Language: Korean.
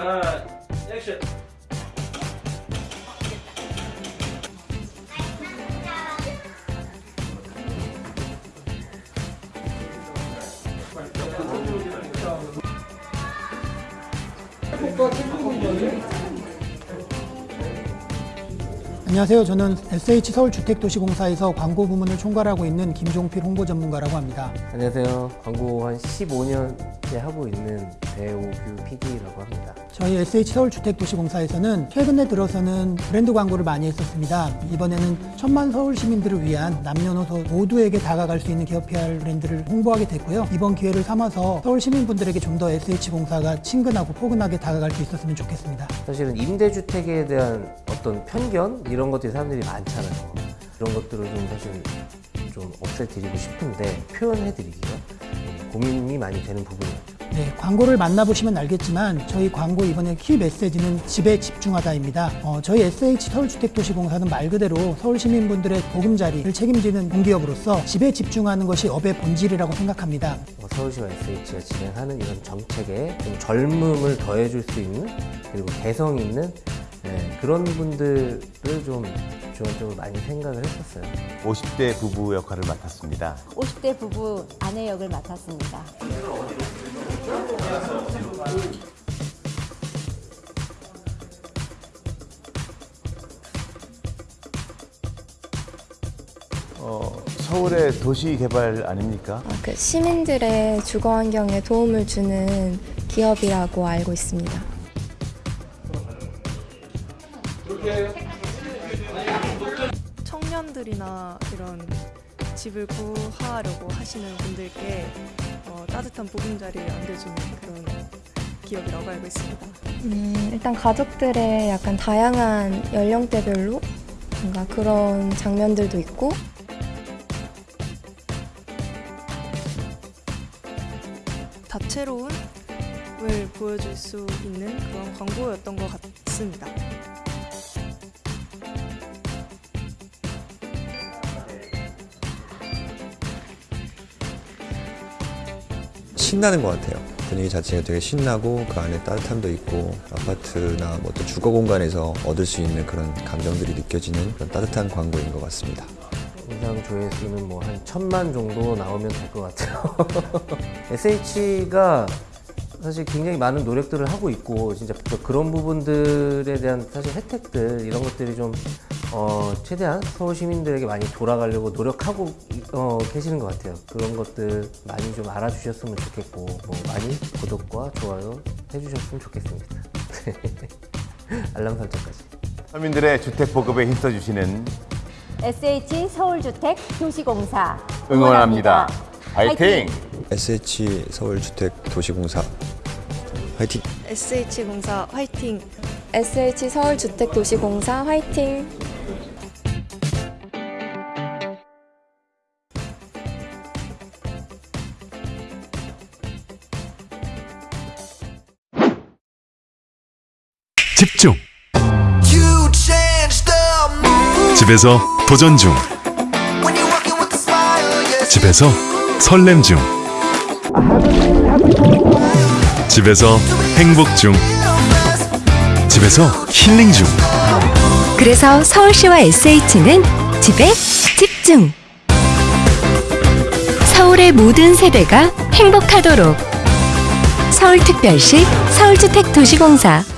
아, 액션. 속도 찍고 있는 거지? 안녕하세요. 저는 SH 서울주택도시공사에서 광고 부문을 총괄하고 있는 김종필 홍보 전문가라고 합니다. 안녕하세요. 광고 한 15년째 하고 있는 배우규 PD라고 합니다. 저희 SH 서울주택도시공사에서는 최근에 들어서는 브랜드 광고를 많이 했었습니다. 이번에는 천만 서울 시민들을 위한 남녀노소 모두에게 다가갈 수 있는 기업 PR 브랜드를 홍보하게 됐고요. 이번 기회를 삼아서 서울 시민분들에게 좀 더 SH공사가 친근하고 포근하게 다가갈 수 있었으면 좋겠습니다. 사실은 임대주택에 대한 어떤 편견 이런 것들이 사람들이 많잖아요. 그런 것들을 좀 사실 좀 없애드리고 싶은데 표현해드리기가 음, 고민이 많이 되는 부분이었죠. 네, 광고를 만나보시면 알겠지만 저희 광고 이번에 키 메시지는 집에 집중하다입니다. 어, 저희 SH 서울주택도시공사는 말 그대로 서울 시민분들의 보금자리를 책임지는 공기업으로서 집에 집중하는 것이 업의 본질이라고 생각합니다. 어, 서울시와 SH가 진행하는 이런 정책에 좀 젊음을 더해줄 수 있는 그리고 개성 있는 네, 그런 분들을 좀 주안적으로 많이 생각을 했었어요. 50대 부부 역할을 맡았습니다. 50대 부부 아내 역을 맡았습니다. 어, 서울의 도시 개발 아닙니까? 어, 그 시민들의 주거 환경에 도움을 주는 기업이라고 알고 있습니다. 청년들이나 이런 집을 구하려고 하시는 분들께 어, 따뜻한 보금자리를 안겨주는 그런 기업이라고 알고 있습니다. 음, 일단 가족들의 약간 다양한 연령대별로 뭔가 그런 장면들도 있고 다채로움을 보여줄 수 있는 그런 광고였던 것 같습니다. 신나는 것 같아요. 분위기 자체가 되게 신나고 그 안에 따뜻함도 있고 아파트나 뭐 또 주거 공간에서 얻을 수 있는 그런 감정들이 느껴지는 그런 따뜻한 광고인 것 같습니다. 인상 조회수는 뭐 한 천만 정도 나오면 될 것 같아요. SH가 사실 굉장히 많은 노력들을 하고 있고 진짜 그런 부분들에 대한 사실 혜택들 이런 것들이 좀 어, 최대한 서울 시민들에게 많이 돌아가려고 노력하고 어, 계시는 것 같아요. 그런 것들 많이 좀 알아주셨으면 좋겠고 뭐 많이 구독과 좋아요 해주셨으면 좋겠습니다. 알람 설정까지. 서민들의 주택 보급에 힘써주시는 SH 서울주택 도시공사 응원합니다. 화이팅! SH 서울주택 도시공사 화이팅! SH공사 화이팅! SH 서울주택도시공사 화이팅! 집중. 집에서 도전 중. 집에서 설렘 중. 집에서 행복 중. 집에서 힐링 중. 그래서 서울시와 SH는 집에 집중. 서울의 모든 세대가 행복하도록. 서울특별시 서울주택도시공사